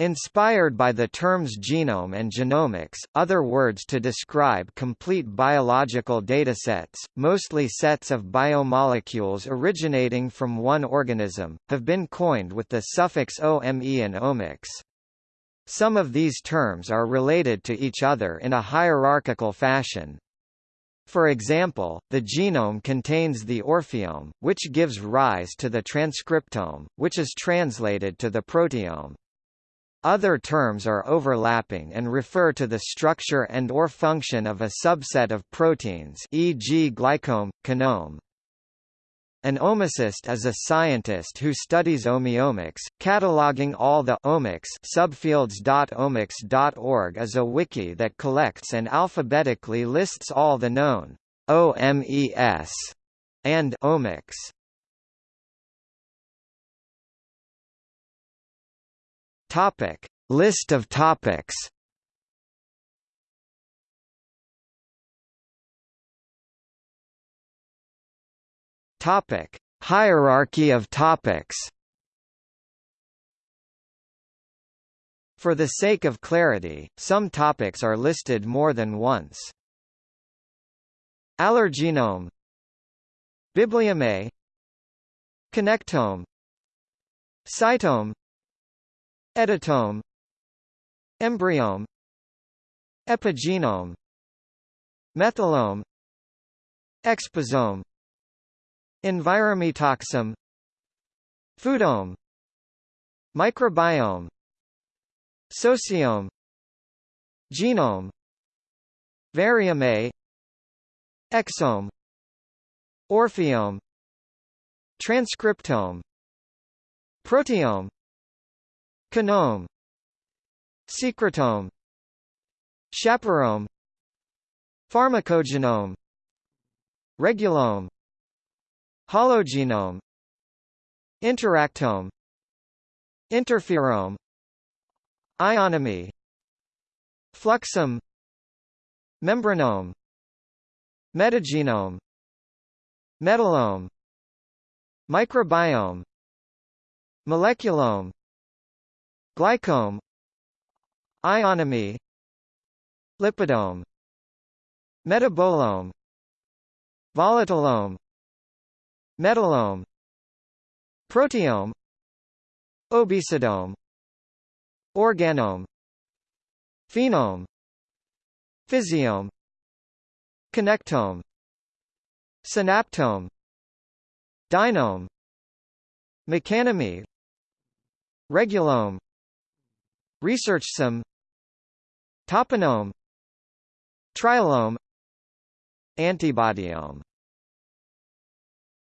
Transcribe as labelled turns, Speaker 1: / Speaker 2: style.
Speaker 1: Inspired by the terms genome and genomics, other words to describe complete biological datasets, mostly sets of biomolecules originating from one organism, have been coined with the suffix ome and omics. Some of these terms are related to each other in a hierarchical fashion. For example, the genome contains the ORFeome, which gives rise to the transcriptome, which is translated to the proteome. Other terms are overlapping and refer to the structure and or function of a subset of proteins e.g. glycome, kinome. An omicist is a scientist who studies omeomics, cataloging all the omics subfields. subfields.omics.org is a wiki that collects and alphabetically lists all the known OMES and omics. Topic: List of topics. Topic: Hierarchy of topics. For the sake of clarity, some topics are listed more than once. Allergenome Bibliome Connectome Cytome Editome. Embryome. Epigenome. Methylome. Exposome. Envirometaxome Foodome. Microbiome. Sociome Genome. Variome Exome. ORFeome. Transcriptome. Proteome Kinome Secretome. Chaperome Pharmacogenome. Regulome. Hologenome Interactome. Interferome. Ionome. Fluxome. Membranome. Metagenome. Metalome. Microbiome. Moleculome Glycome. Ionome. Lipidome. Metabolome. Volatilome Metalome Proteome. Obesidome Organome. Phenome. Physiome. Connectome. Synaptome. Dynome. Mechanome. Regulome ResearchSome Toponome Trilome Antibodyome